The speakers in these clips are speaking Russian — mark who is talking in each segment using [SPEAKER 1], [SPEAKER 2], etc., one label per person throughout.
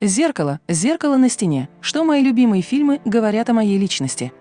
[SPEAKER 1] Зеркало, зеркало на стене. Что мои любимые фильмы говорят о моей личности?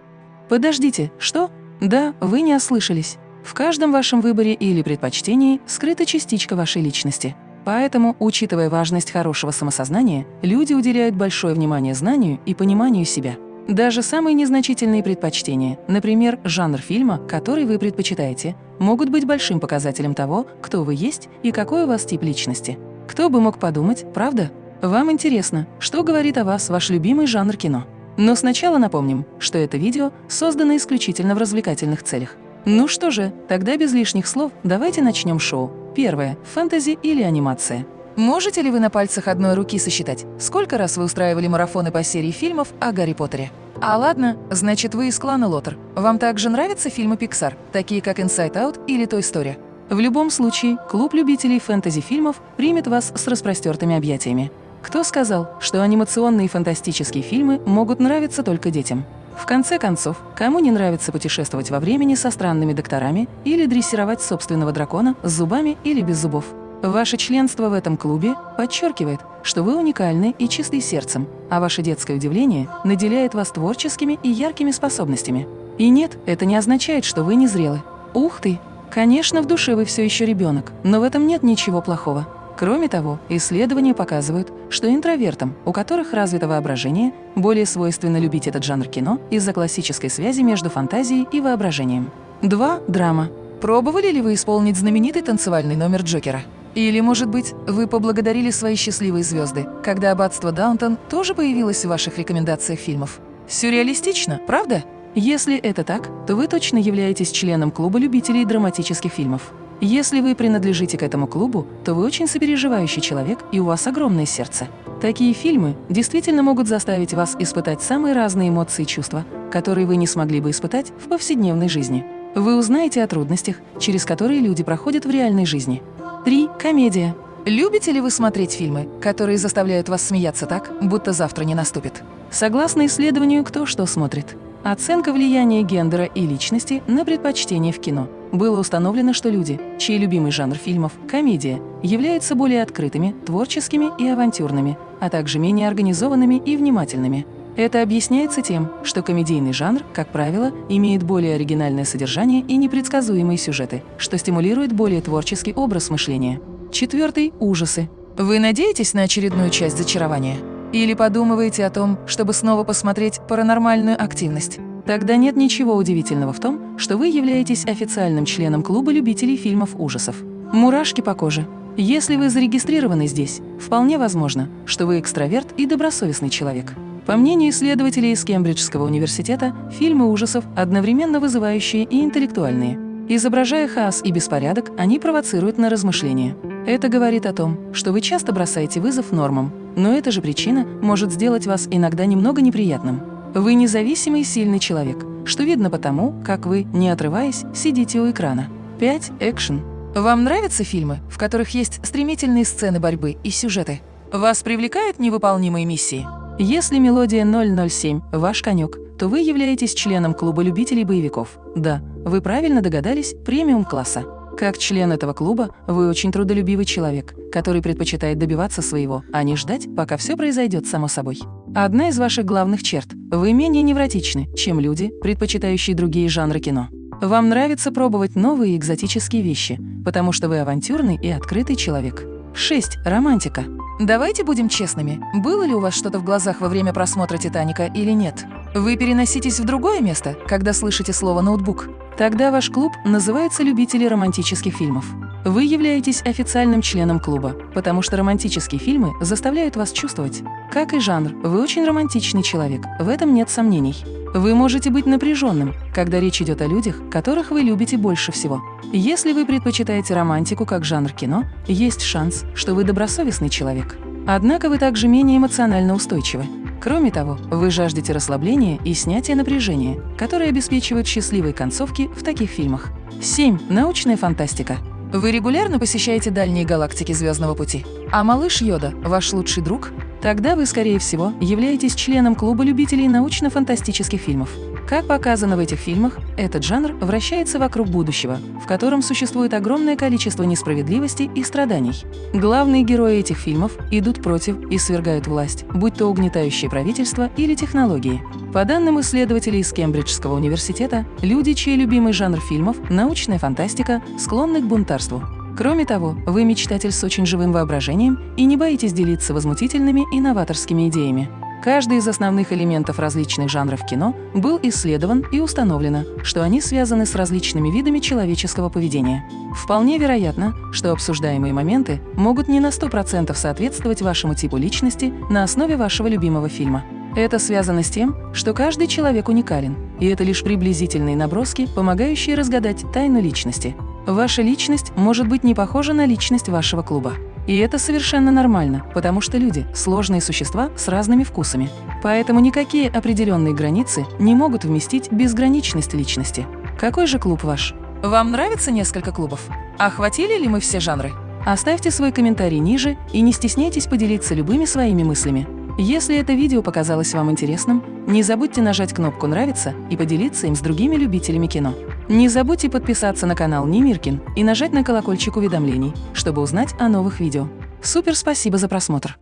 [SPEAKER 1] Подождите, что? Да, вы не ослышались. В каждом вашем выборе или предпочтении скрыта частичка вашей личности. Поэтому, учитывая важность хорошего самосознания, люди уделяют большое внимание знанию и пониманию себя. Даже самые незначительные предпочтения, например, жанр фильма, который вы предпочитаете, могут быть большим показателем того, кто вы есть и какой у вас тип личности. Кто бы мог подумать, правда? Вам интересно, что говорит о вас ваш любимый жанр кино? Но сначала напомним, что это видео создано исключительно в развлекательных целях. Ну что же, тогда без лишних слов давайте начнем шоу. Первое – фэнтези или анимация. Можете ли вы на пальцах одной руки сосчитать, сколько раз вы устраивали марафоны по серии фильмов о Гарри Поттере? А ладно, значит, вы из клана Лотер. Вам также нравятся фильмы Pixar, такие как Inside Out или Той Story? В любом случае, клуб любителей фэнтези-фильмов примет вас с распростертыми объятиями. Кто сказал, что анимационные фантастические фильмы могут нравиться только детям? В конце концов, кому не нравится путешествовать во времени со странными докторами или дрессировать собственного дракона с зубами или без зубов? Ваше членство в этом клубе подчеркивает, что вы уникальны и чисты сердцем, а ваше детское удивление наделяет вас творческими и яркими способностями. И нет, это не означает, что вы не зрелы. Ух ты! Конечно, в душе вы все еще ребенок, но в этом нет ничего плохого. Кроме того, исследования показывают, что интровертам, у которых развито воображение, более свойственно любить этот жанр кино из-за классической связи между фантазией и воображением. 2. Драма. Пробовали ли вы исполнить знаменитый танцевальный номер Джокера? Или, может быть, вы поблагодарили свои счастливые звезды, когда «Аббатство Даунтон» тоже появилось в ваших рекомендациях фильмов? Сюрреалистично, правда? Если это так, то вы точно являетесь членом клуба любителей драматических фильмов. Если вы принадлежите к этому клубу, то вы очень сопереживающий человек и у вас огромное сердце. Такие фильмы действительно могут заставить вас испытать самые разные эмоции и чувства, которые вы не смогли бы испытать в повседневной жизни. Вы узнаете о трудностях, через которые люди проходят в реальной жизни. 3. Комедия. Любите ли вы смотреть фильмы, которые заставляют вас смеяться так, будто завтра не наступит? Согласно исследованию «Кто что смотрит», оценка влияния гендера и личности на предпочтение в кино, было установлено, что люди, чей любимый жанр фильмов – комедия, являются более открытыми, творческими и авантюрными, а также менее организованными и внимательными. Это объясняется тем, что комедийный жанр, как правило, имеет более оригинальное содержание и непредсказуемые сюжеты, что стимулирует более творческий образ мышления. Четвертый – ужасы. Вы надеетесь на очередную часть зачарования? Или подумываете о том, чтобы снова посмотреть паранормальную активность? Тогда нет ничего удивительного в том, что вы являетесь официальным членом клуба любителей фильмов ужасов. Мурашки по коже. Если вы зарегистрированы здесь, вполне возможно, что вы экстраверт и добросовестный человек. По мнению исследователей из Кембриджского университета, фильмы ужасов одновременно вызывающие и интеллектуальные. Изображая хаос и беспорядок, они провоцируют на размышления. Это говорит о том, что вы часто бросаете вызов нормам, но эта же причина может сделать вас иногда немного неприятным. Вы независимый и сильный человек, что видно потому, как вы, не отрываясь, сидите у экрана. 5. Экшен. Вам нравятся фильмы, в которых есть стремительные сцены борьбы и сюжеты? Вас привлекают невыполнимые миссии? Если мелодия 007 – ваш конек, то вы являетесь членом клуба любителей боевиков. Да, вы правильно догадались, премиум-класса. Как член этого клуба, вы очень трудолюбивый человек, который предпочитает добиваться своего, а не ждать, пока все произойдет само собой. Одна из ваших главных черт – вы менее невротичны, чем люди, предпочитающие другие жанры кино. Вам нравится пробовать новые экзотические вещи, потому что вы авантюрный и открытый человек. 6. Романтика. Давайте будем честными. Было ли у вас что-то в глазах во время просмотра «Титаника» или нет? Вы переноситесь в другое место, когда слышите слово «ноутбук»? Тогда ваш клуб называется «Любители романтических фильмов». Вы являетесь официальным членом клуба, потому что романтические фильмы заставляют вас чувствовать. Как и жанр, вы очень романтичный человек, в этом нет сомнений. Вы можете быть напряженным, когда речь идет о людях, которых вы любите больше всего. Если вы предпочитаете романтику как жанр кино, есть шанс, что вы добросовестный человек. Однако вы также менее эмоционально устойчивы. Кроме того, вы жаждете расслабления и снятия напряжения, которые обеспечивают счастливые концовки в таких фильмах. 7. Научная фантастика. Вы регулярно посещаете дальние галактики Звездного пути? А малыш Йода – ваш лучший друг? Тогда вы, скорее всего, являетесь членом клуба любителей научно-фантастических фильмов. Как показано в этих фильмах, этот жанр вращается вокруг будущего, в котором существует огромное количество несправедливости и страданий. Главные герои этих фильмов идут против и свергают власть, будь то угнетающее правительство или технологии. По данным исследователей из Кембриджского университета, люди, чей любимый жанр фильмов – научная фантастика, склонны к бунтарству. Кроме того, вы мечтатель с очень живым воображением и не боитесь делиться возмутительными и новаторскими идеями. Каждый из основных элементов различных жанров кино был исследован и установлено, что они связаны с различными видами человеческого поведения. Вполне вероятно, что обсуждаемые моменты могут не на 100% соответствовать вашему типу личности на основе вашего любимого фильма. Это связано с тем, что каждый человек уникален, и это лишь приблизительные наброски, помогающие разгадать тайну личности. Ваша личность может быть не похожа на личность вашего клуба. И это совершенно нормально, потому что люди – сложные существа с разными вкусами. Поэтому никакие определенные границы не могут вместить безграничность личности. Какой же клуб ваш? Вам нравится несколько клубов? Охватили ли мы все жанры? Оставьте свой комментарий ниже и не стесняйтесь поделиться любыми своими мыслями. Если это видео показалось вам интересным, не забудьте нажать кнопку «Нравится» и поделиться им с другими любителями кино. Не забудьте подписаться на канал Немиркин и нажать на колокольчик уведомлений, чтобы узнать о новых видео. Супер спасибо за просмотр!